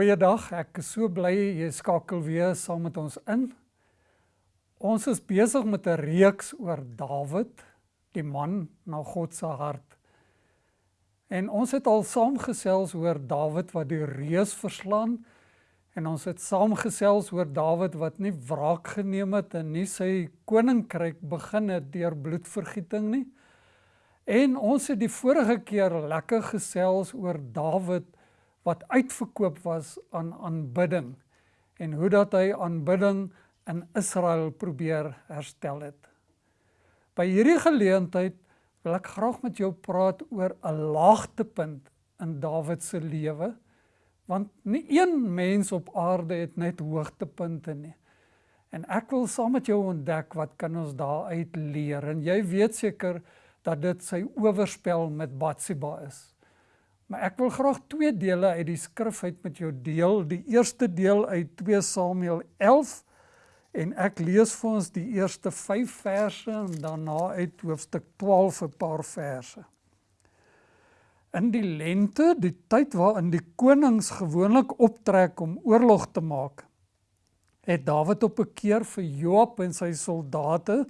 Goeiedag, ek is so bly jy skakel weer saam met ons in. Ons is besig met 'n reeks oor Dawid, die man na God se hart. En ons het al saamgesels oor Dawid wat die reus verslaan en ons het saamgesels oor Dawid wat nie wraak geneem het en nie sy koninkryk begin het deur bloedvergieting nie. En ons het die vorige keer lekker gesels oor Dawid wat uitverkoop was aan aanbidding en hoe dat hy aanbidding in Israel probeer herstel het. By hierdie geleentheid wil ek graag met jou praat oor 'n laagtepunt in Dawid se lewe want nie een mens op aarde het net hoogtepunte nie. En ek wil saam met jou ontdek wat kan ons daaruit leer en jy weet seker dat dit sy oorspel met Batsheba is. Maar ek wil graag twee dele uit die skrif uit met jou deel. Die eerste deel uit 2 Samuel 11 en ek lees vir ons die eerste 5 verse en daarna uit hoofstuk 12 'n paar verse. In die lente, die tyd waarin die konings gewoonlik optrek om oorlog te maak, het Dawid op 'n keer vir Joab en sy soldate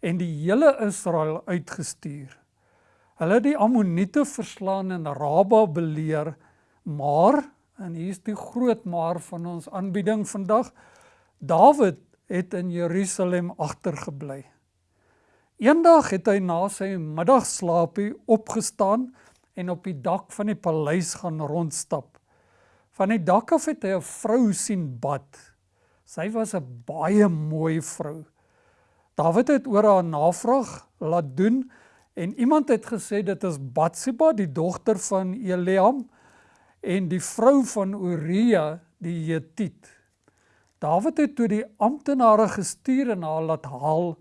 en die hele Israel uitgestuur. Hulle die Ammoniete verslaan en Raba beleer, maar en hier is die groot maar van ons aanbieding vandag. Dawid het in Jerusalem agtergebly. Eendag het hy na sy middagslaapie opgestaan en op die dak van die paleis gaan rondstap. Van die dak af het hy 'n vrou sien bad. Sy was 'n baie mooi vrou. Dawid het oor haar navraag laat doen En iemand het gesê dit is Batsheba, die dogter van Eliam en die vrou van Uria die Hetiet. Dawid het toe die amptenare gestuur en haar laat haal.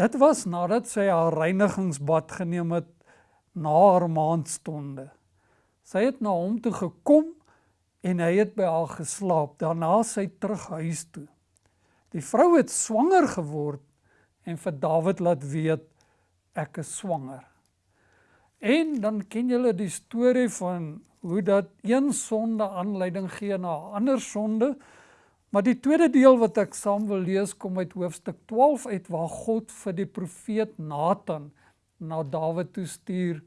Dit was nadat sy haar reinigingsbad geneem het na haar maandstonde. Sy het na hom toe gekom en hy het by haar geslaap. Daarna sy terug huis toe. Die vrou het swanger geword en vir Dawid laat weet ek is swanger. En dan ken julle die storie van hoe dat een sonde aanleiding gee na 'n ander sonde. Maar die tweede deel wat ek saam wil lees kom uit hoofstuk 12 uit waar God vir die profeet Nathan na Dawid toe stuur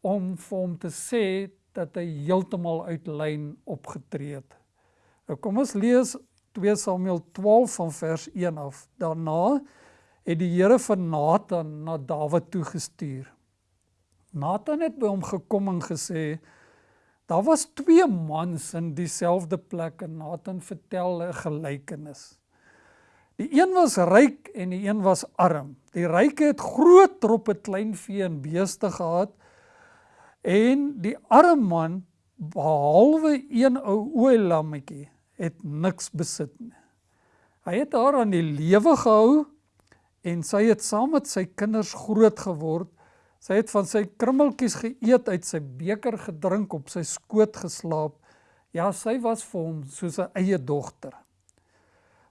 om vir hom te sê dat hy heeltemal uit lyn opgetree het. Nou kom ons lees 2 Samuel 12 van vers 1 af. Daarna het die Here van Nathan na Dawid toe gestuur. Nathan het by hom gekom en gesê daar was twee mans in dieselfde plek en Nathan vertel 'n gelykenis. Die een was ryk en die een was arm. Die ryke het groot troppe kleinvee en beeste gehad en die arme man behalwe een ou ooilammetjie het niks besit nie. Hy het haar aan die lewe gehou en sy het saam met sy kinders groot geword. Sy het van sy krummeltjies geëet, uit sy beker gedrink, op sy skoot geslaap. Ja, sy was vir hom soos 'n eie dogter.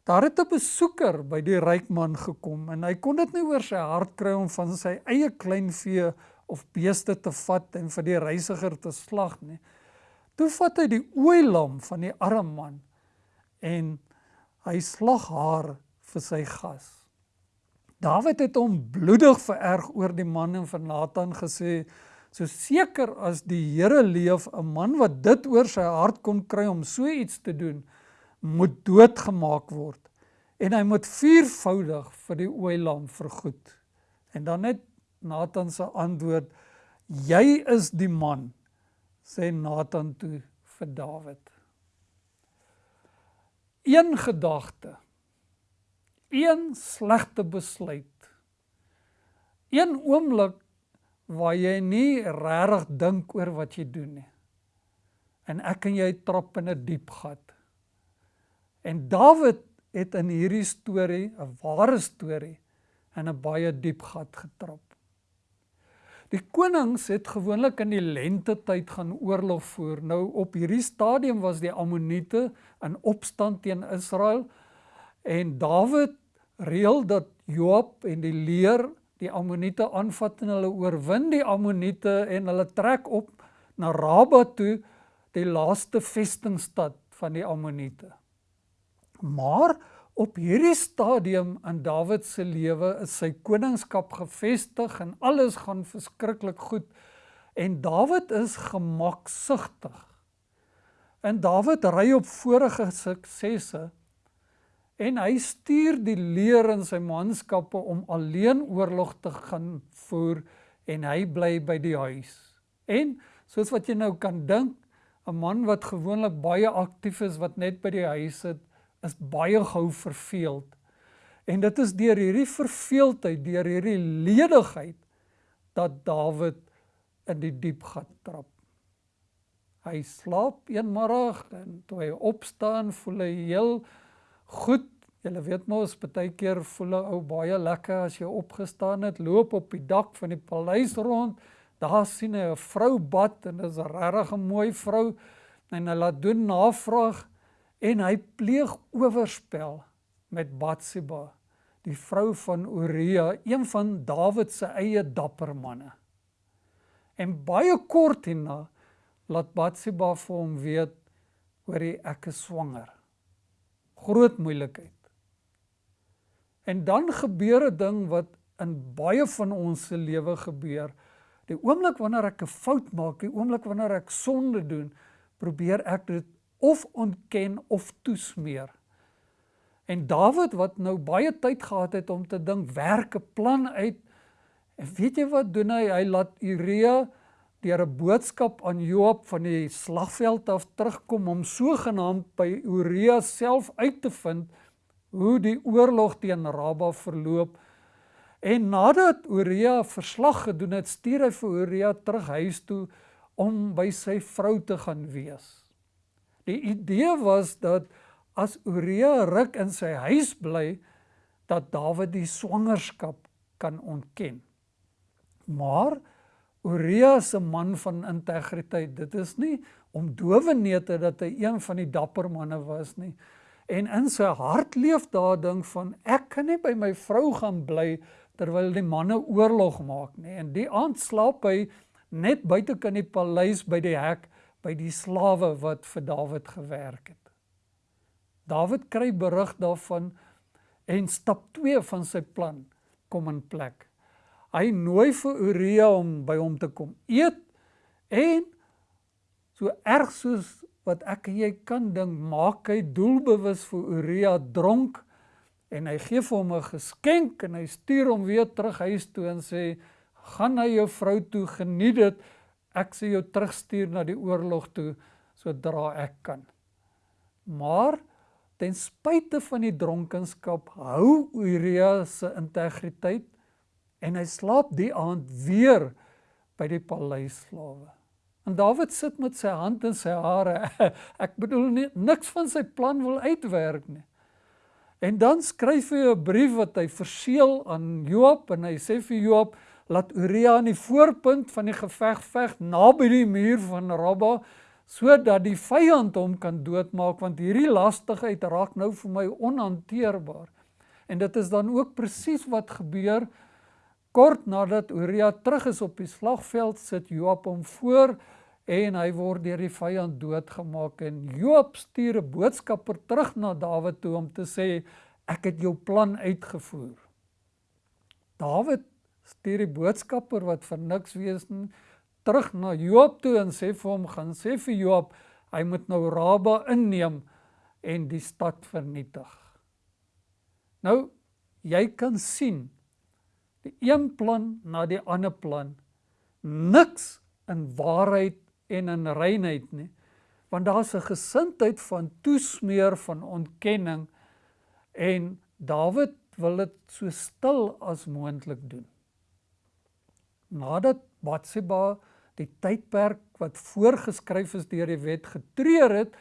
Daar het 'n besoeker by die ryk man gekom en hy kon dit nie oor sy hart kry om van sy eie kleinvee of beeste te vat en vir die reisiger te slag nie. Toe vat hy die ooilam van die arme man en hy slag haar vir sy gas. Dawid het hom bloedig vererg oor die man en van Nathan gesê, so seker as die Here leef, 'n man wat dit oor sy hart kon kry om so iets te doen, moet doodgemaak word en hy moet viervoudig vir die ooilam vergoed. En dan net Nathan se antwoord, jy is die man, sê Nathan toe vir Dawid. Een gedagte een slegte besluit. Een oomblik waar jy nie regtig dink oor wat jy doen nie. En ek en jy trap in 'n diep gat. En Dawid het in hierdie storie, 'n ware storie, in 'n baie diep gat getrap. Die konings het gewoonlik in die lente tyd gaan oorlog voer. Nou op hierdie stadium was die Ammoniete in opstand teen Israel en Dawid reël dat Joab en die leer die Ammoniete aanvat en hulle oorwin die Ammoniete en hulle trek op na Raba toe, die laaste vestingstad van die Ammoniete. Maar op hierdie stadium in Dawid se lewe is sy koningskap gevestig en alles gaan verskriklik goed en Dawid is gemaksugtig. En Dawid ry op vorige suksesse en hy stuur die leer in sy manskappe om alleen oorlog te gaan voer en hy bly by die huis. En soos wat jy nou kan dink, 'n man wat gewoonlik baie aktief is wat net by die huis sit, is baie gou verveeld. En dit is deur hierdie verveeldheid, deur hierdie ledigheid dat Dawid in die diep gat trap. Hy slaap eenmiddag en toe hy opstaan, voel hy heel goed. Jy weet mos, baie keer voel 'n ou baie lekker as jy opgestaan het, loop op die dak van die paleis rond. Daar sien hy 'n vrou bad en dit is 'n regtig 'n mooi vrou en hy laat doen navraag en hy pleeg oorspel met Batsheba, die vrou van Uria, een van Dawid se eie dapper manne. En baie kort hierna laat Batsheba vir hom weet oor die ek is swanger. Groot moeilikheid. En dan gebeur 'n ding wat in baie van ons se lewe gebeur. Die oomblik wanneer ek 'n fout maak, die oomblik wanneer ek sonde doen, probeer ek dit of ontken of toesmeer. En Dawid wat nou baie tyd gehad het om te dink, werk 'n plan uit. En weet jy wat doen hy? Hy laat Uria deur 'n boodskap aan Joab van die slagveld af terugkom om sogenaamd by Uria self uit te vind hoe die oorlog teen Raba verloop. En nadat Uria verslag gedoen het, stuur hy vir Uria terug huis toe om by sy vrou te gaan wees. Die idee was dat as Uria ruk in sy huis bly, dat Dawid die swangerskap kan ontken. Maar Uria 'n man van integriteit. Dit is nie om dowenete dat hy een van die dapper manne was nie. En in sy hart leef daar ding van ek kan nie by my vrou gaan bly terwyl die manne oorlog maak nie. En die aand slaap hy net buite kan die paleis by die hek by die slawe wat vir Dawid gewerk het. Dawid kry berig daarvan en stap 2 van sy plan kom in plek. Hy nooi vir Uria om by hom te kom eet en so erg soos wat ek en jy kan dink, maak hy doelbewus vir Uria dronk en hy gee vir hom 'n geskenk en hy stuur hom weer terug huis toe en sê gaan na jou vrou toe geniet dit ek sê jou terugstuur na die oorlog toe sodra ek kan. Maar ten spyte van die dronkenskap hou Uria se integriteit en hy slaap die aand weer by die paleisslawe. En Dawid sit met sy hand in sy hare. Ek bedoel nie niks van sy plan wil uitwerk nie. En dan skryf hy 'n brief wat hy verseël aan Joab en hy sê vir Joab laat Uria aan die voorpunt van die geveg veg naby die muur van Rabba sodat die vyand hom kan doodmaak want hierdie lastigheid raak nou vir my onhanteerbaar. En dit is dan ook presies wat gebeur kort nadat Uria terug is op die slagveld sit Joab hom voor en hy word deur die vyand doodgemaak en Joab stuur 'n boodskapper terug na Dawid toe om te sê ek het jou plan uitgevoer. Dawid stuur die boodskapper wat vir niks wees nie terug na Joab toe en sê vir hom gaan sê vir Joab hy moet nou Raba inneem en die stad vernietig. Nou jy kan sien die een plan na die ander plan. Niks in waarheid en in reinheid nie. Want daar's 'n gesindheid van toesmeer van ontkenning. En Dawid wil dit so stil as moontlik doen. Nadat Batsheba die tydperk wat voorgeskryf is deur die wet getreur het,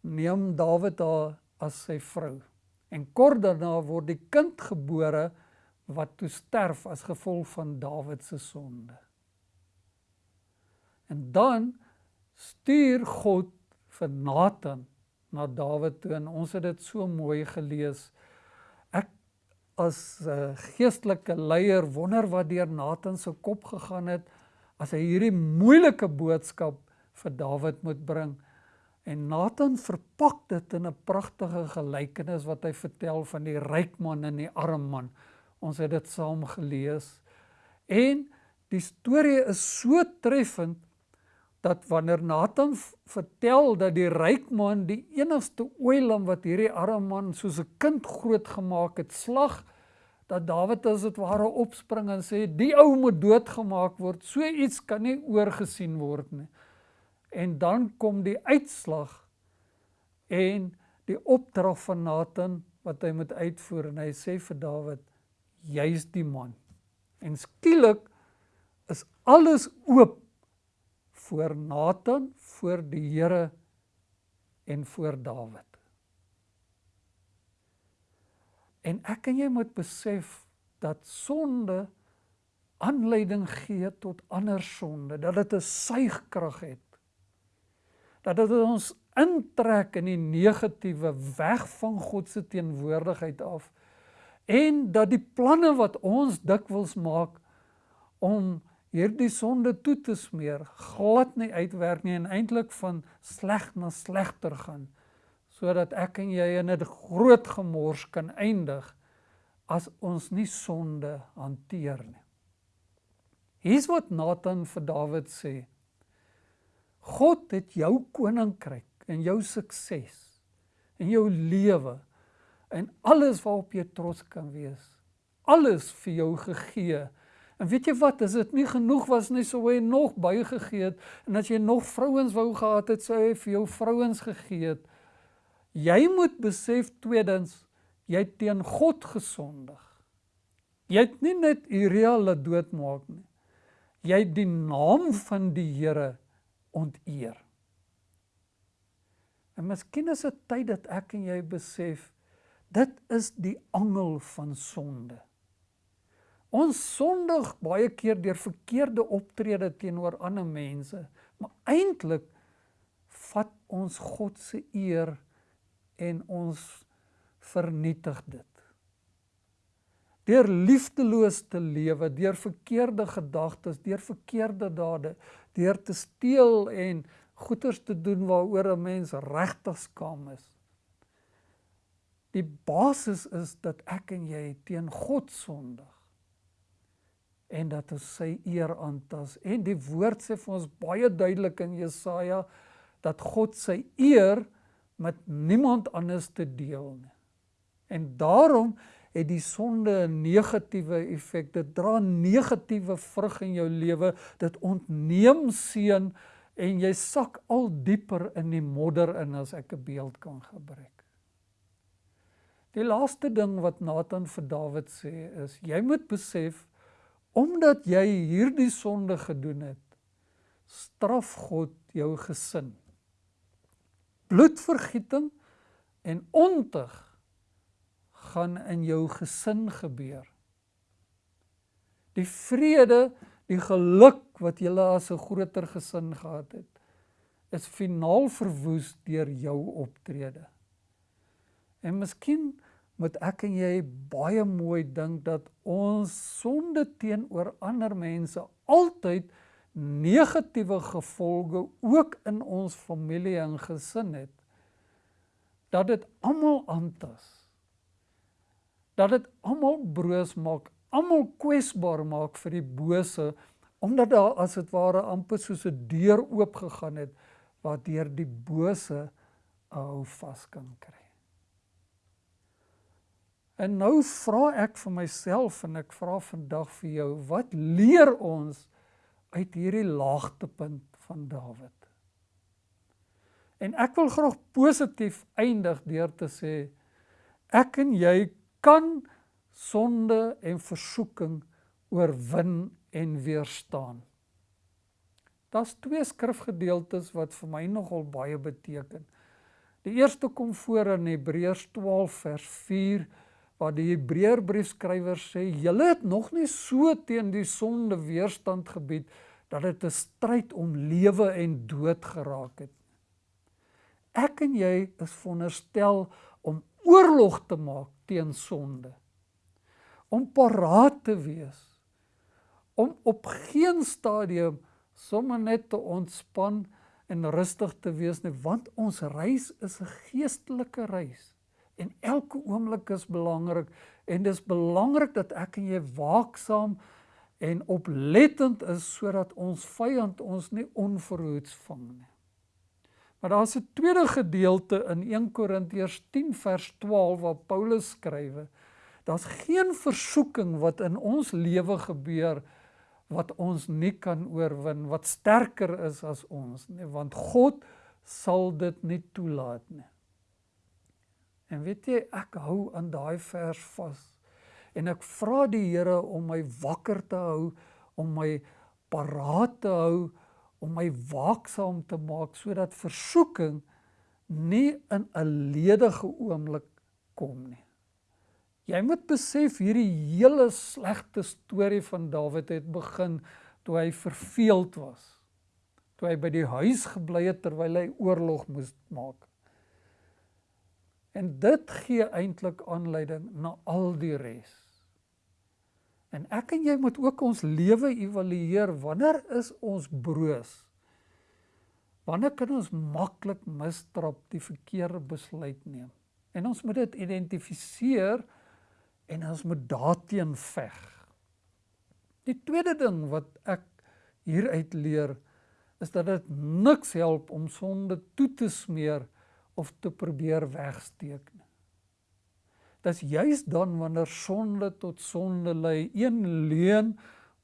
neem Dawid haar as sy vrou. En kort daarna word die kind gebore wat toe sterf as gevolg van Dawid se sonde. En dan stuur God vir Nathan na Dawid toe en ons het dit so mooi gelees as 'n geestelike leier wonder wat deur Nathan se kop gegaan het as hy hierdie moeilike boodskap vir Dawid moet bring. En Nathan verpak dit in 'n pragtige gelykenis wat hy vertel van die ryk man en die arm man. Ons het dit saam gelees. En die storie is so treffend dat wanneer Nathan vertel dat die ryk man die enigste ooilam wat hierdie arme man soos 'n kind grootgemaak het, slag dat Dawid as dit ware opspring en sê die ou moet doodgemaak word. So iets kan nie oorgesien word nie. En dan kom die uitslag en die opdrag van Nathan wat hy moet uitvoer en hy sê vir Dawid jy's die man. En skielik is alles oop voor Nathan, voor die Here en voor Dawid. En ek en jy moet besef dat sonde aanleiding gee tot ander sonde, dat dit 'n suigkrag het dat dit ons intrek in die negatiewe weg van God se teenwoordigheid af en dat die planne wat ons dikwels maak om hierdie sonde toe te smeer glad nie uitwerk nie en eintlik van sleg na slegter gaan sodat ek en jy in 'n groot gemors kan eindig as ons nie sonde hanteer nie. Hier's wat Nathan vir Dawid sê. God het jou koninkryk en jou sukses en jou lewe en alles waarop jy trots kan wees. Alles vir jou gegee. En weet jy wat, as dit nie genoeg was nie, sou hy nog bygegee het en as jy nog vrouens wou gehad het, sou hy vir jou vrouens gegee het. Jy moet besef tweedens, jy teen God gesondig. Jy het nie net Uria laat doodmaak nie. Jy het die naam van die Here onteer. En miskien is dit tyd dat ek en jy besef dit is die angel van sonde. Ons sondig baie keer deur verkeerde optrede teenoor ander mense, maar eintlik vat ons God se eer en ons vernietig dit. Deur liefdeloos te lewe, deur verkeerde gedagtes, deur verkeerde dade, deur te steel en goeders te doen waaroor 'n mens regtig skaam is. Die basis is dat ek en jy teen God sondig en dat ons sy eer aantas. En die woord sê vir ons baie duidelik in Jesaja dat God sy eer met niemand anders te deel nie. En daarom het die sonde 'n negatiewe effek. Dit dra negatiewe vrug in jou lewe. Dit ontneem seën en jy sak al dieper in die modder in as ek 'n beeld kan gebruik. Die laaste ding wat Nathan vir Dawid sê is jy moet besef omdat jy hierdie sonde gedoen het, straf God jou gesin. Bloedvergieting en ontug gaan in jou gesin gebeur. Die vrede, die geluk wat jy as 'n groter gesin gehad het, is finaal verwoes deur jou optrede. En miskien moet ek en jy baie mooi dink dat ons sonde teenoor ander mense altyd negatiewe gevolge ook in ons familie en gesin het. Dat dit almal aantas dat dit almal broos maak, almal kwesbaar maak vir die bose omdat daar as dit ware amper soos 'n deur oop gegaan het waardeur die bose hou vas kan kry. En nou vra ek vir myself en ek vra vandag vir jou, wat leer ons uit hierdie laagtepunt van Dawid? En ek wil graag positief eindig deur te sê ek en jy kan sonde en versoeking oorwin en weerstaan. Daar's twee skrifgedeeltes wat vir my nogal baie beteken. Die eerste kom voor in Hebreërs 12 vers 4 waar die Hebreërbriefskrywer sê: "Julle het nog nie so teen die sonde weerstand gebied dat dit 'n stryd om lewe en dood geraak het." Ek en jy is veronderstel om oorlog te maak teen sonde. Om paraat te wees. Om op geen stadium sommer net te ontspan en rustig te wees nie, want ons reis is 'n geestelike reis en elke oomblik is belangrik en dis belangrik dat ek en jy waaksaam en oplettend is sodat ons vyand ons nie onverhoeds vang nie. Maar daar's 'n tweede gedeelte in 1 Korintiërs 10 vers 12 waar Paulus skrywe. Daar's geen versoeking wat in ons lewe gebeur wat ons nie kan oorwin, wat sterker is as ons nie, want God sal dit nie toelaat nie. En weet jy, ek hou aan daai vers vas. En ek vra die Here om my wakker te hou, om my paraat te hou, om my waaksaam te maak sodat versoeking nie in 'n ledige oomblik kom nie. Jy moet besef hierdie hele slegte storie van Dawid het begin toe hy verveeld was. Toe hy by die huis gebly het terwyl hy oorlog moes maak. En dit gee eintlik aanleiding na al die res. En ek en jy moet ook ons lewe evalueer. Wanneer is ons broos? Wanneer kan ons maklik mistrap die verkeerde besluit neem? En ons moet dit identifiseer en ons moet daarteen veg. Die tweede ding wat ek hieruit leer is dat dit niks help om sonde toe te smeer of te probeer wegsteek nie. Dis juis dan wanneer sonde tot sonde lei, een leuen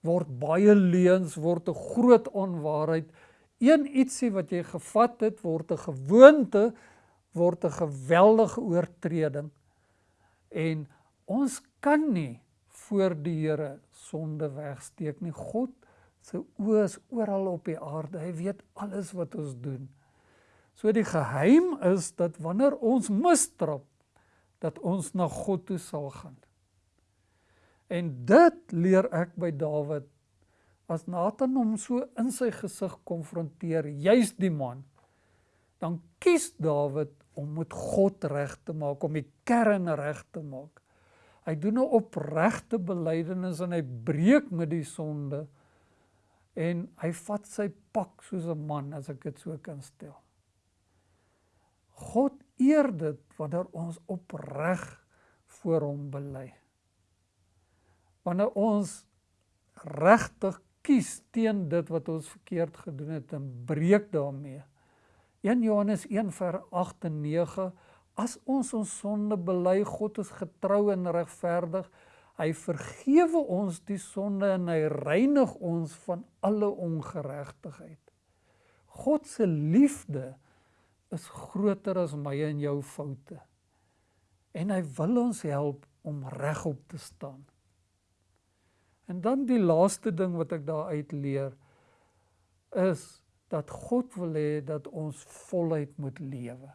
word baie leuns, word 'n groot onwaarheid. Een ietsie wat jy gevat het word 'n gewoonte, word 'n geweldige oortreding. En Ons kan nie voor die Here sonde wegsteek nie. God se oë is oral op die aarde. Hy weet alles wat ons doen. So die geheim is dat wanneer ons mistrap dat ons na God toe sal gaan. En dit leer ek by Dawid as Nathan hom so in sy gesig konfronteer, juis die man, dan kies Dawid om met God reg te maak, om die kern reg te maak. Hy doen 'n opregte belydenis en hy breek met die sonde en hy vat sy pak soos 'n man as ek dit so kan stel. God eer dit wanneer ons opreg voor hom bely. Wanneer ons regtig kies teen dit wat ons verkeerd gedoen het en breek daarmee. 1 Johannes 1 vers 8 en 9 As ons ons sonde bely, God is getrou en regverdig. Hy vergewe ons die sonde en hy reinig ons van alle ongeregtigheid. God se liefde is groter as my en jou foute. En hy wil ons help om regop te staan. En dan die laaste ding wat ek daar uit leer is dat God wil hê dat ons voluit moet lewe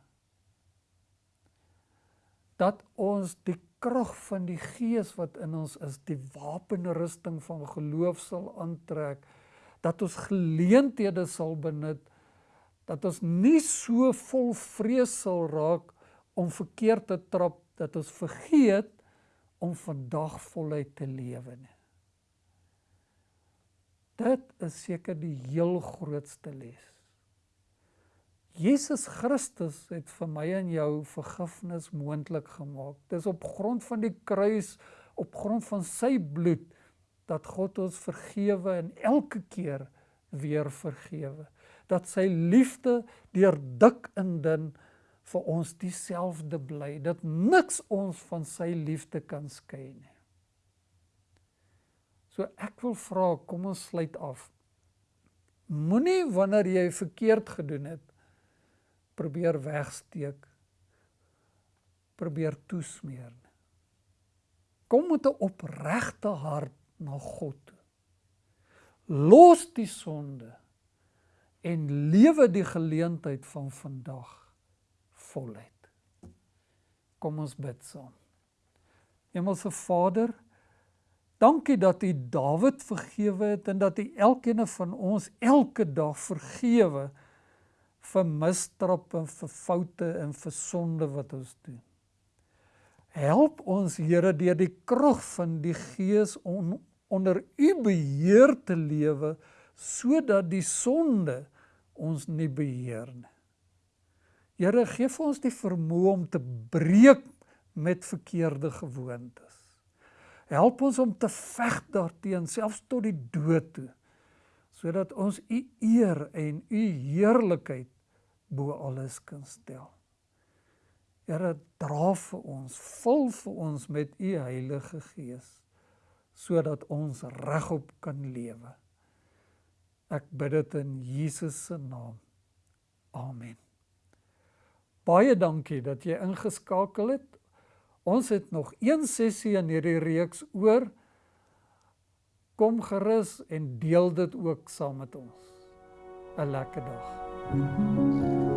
dat ons die krag van die gees wat in ons is, die wapenrusting van geloof sal aantrek, dat ons geleenthede sal benut, dat ons nie so vol vrees sal raak om verkeerd te trap dat ons vergeet om vandag voluit te lewe nie. Dit is seker die heel grootste les. Jesus Christus het vir my en jou vergifnis moontlik gemaak. Dis op grond van die kruis, op grond van sy bloed dat God ons vergewe en elke keer weer vergewe. Dat sy liefde deur dik en dun vir ons dieselfde bly. Dat niks ons van sy liefde kan skei nie. So ek wil vra, kom ons sluit af. Moenie wanneer jy verkeerd gedoen het probeer wegsteek probeer toesmeer kom met 'n opregte hart na God los die sonde en lewe die geleentheid van vandag voluit kom ons bid saam Hemelse Vader dankie dat U Dawid vergewe het en dat U elkeen van ons elke dag vergewe vir misstrap en vir foute en vir sonde wat ons doen. Help ons Here deur die krag van die Gees om onder U beheer te lewe sodat die sonde ons nie beheer nie. Here, gee vir ons die vermoë om te breek met verkeerde gewoontes. Help ons om te veg daarteen selfs tot die dood toe sodat ons u eer en u heerlikheid bo alles kan stel. Here, dra vir ons, vul vir ons met u Heilige Gees sodat ons regop kan lewe. Ek bid dit in Jesus se naam. Amen. Baie dankie dat jy ingeskakel het. Ons het nog een sessie in hierdie reeks oor kom gerus en deel dit ook saam met ons. 'n Lekker dag. Thank you.